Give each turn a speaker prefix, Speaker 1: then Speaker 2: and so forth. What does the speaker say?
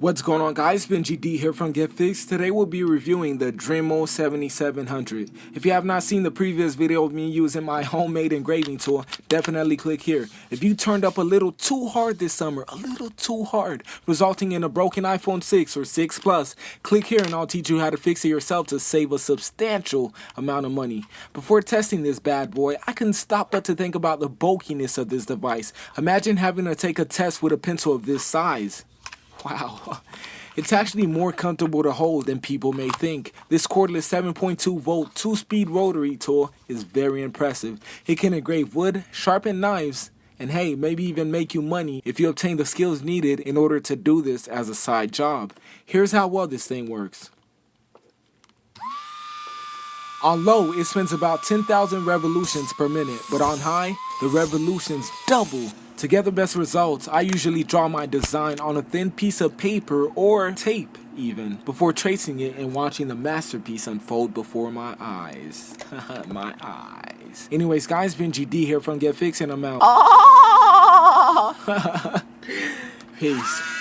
Speaker 1: What's going on guys, Benji D here from Get Fixed. Today we'll be reviewing the Dremel 7700. If you have not seen the previous video of me using my homemade engraving tool, definitely click here. If you turned up a little too hard this summer, a little too hard, resulting in a broken iPhone 6 or 6 Plus, click here and I'll teach you how to fix it yourself to save a substantial amount of money. Before testing this bad boy, I couldn't stop but to think about the bulkiness of this device. Imagine having to take a test with a pencil of this size. Wow. It's actually more comfortable to hold than people may think. This cordless 7.2 volt 2-speed rotary tool is very impressive. It can engrave wood, sharpen knives, and hey, maybe even make you money if you obtain the skills needed in order to do this as a side job. Here's how well this thing works. On low, it spins about 10,000 revolutions per minute, but on high, the revolutions double to get the best results, I usually draw my design on a thin piece of paper or tape even, before tracing it and watching the masterpiece unfold before my eyes. my eyes. Anyways, guys, Benji D here from Get Fixed and I'm out.
Speaker 2: Oh!
Speaker 1: Peace.